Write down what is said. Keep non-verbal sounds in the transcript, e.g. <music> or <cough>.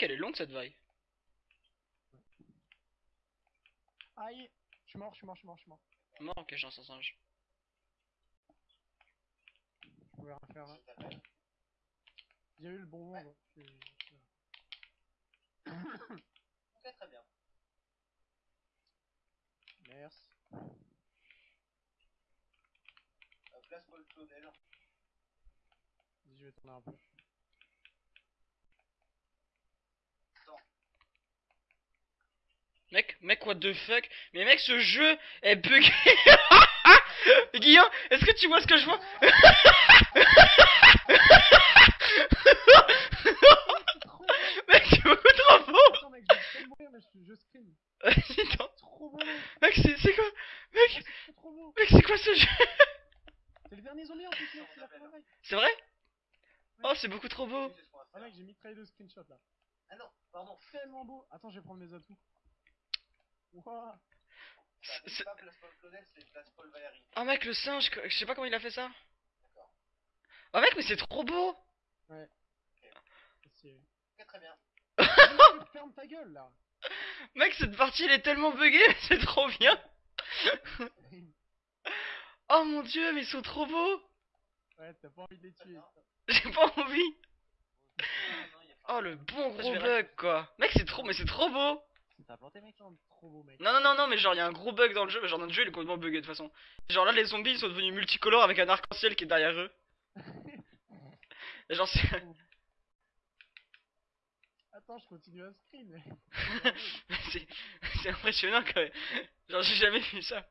elle est longue cette vague. Aïe Je suis mort, je suis mort, je suis mort, je suis mort. Mort, ok, j'ai un singe. Je pouvais rien faire là. J'ai eu le bon je suis- <coughs> Ok, très bien. Merci. Euh, place Paul Claudel. Vas-y, je vais tourner un peu. Mec, mec, what the fuck? Mais mec, ce jeu est bugué <laughs> Guillaume, est-ce que tu vois ce que je vois? <laughs> Mec, c'est beaucoup trop beau Attends mec, c'est quoi? Mec, beau. mec, c'est quoi ce jeu? C'est le dernier zombie en plus mec, c'est la première vague. C'est vrai? Oh, c'est beaucoup trop beau Ah mec, j'ai mis screenshot là. Ah non, pardon. Tellement beau. Attends, je vais prendre mes atouts. Wouah. C'est- pas place Paul Claudel, c'est place Paul Valéry. Oh mec, le singe, je sais pas comment il a fait ça D'accord. Oh mec, mais c'est trop beau C'est- Ok, très bien. Mais <laughs> Ferme ta gueule là. Mec, cette partie, elle est tellement buggée, mais <laughs> c'est trop bien <laughs> Oh mon dieu, mais ils sont trop beaux Ouais, t'as pas envie de les tuer. J'ai pas envie Oh le bon gros bug quoi Mec c'est trop mais c'est trop beau T'as planté mec Putain, Trop beau mec. Non non non non mais genre il y a un gros bug dans le jeu, genre notre jeu il est complètement bugué de toute façon. Genre là les zombies ils sont devenus multicolores avec un arc-en-ciel qui est derrière eux. <laughs> Genre c'est... <laughs> Attends, je continue à screen. <laughs> c'est impressionnant quand même. Genre j'ai jamais vu ça.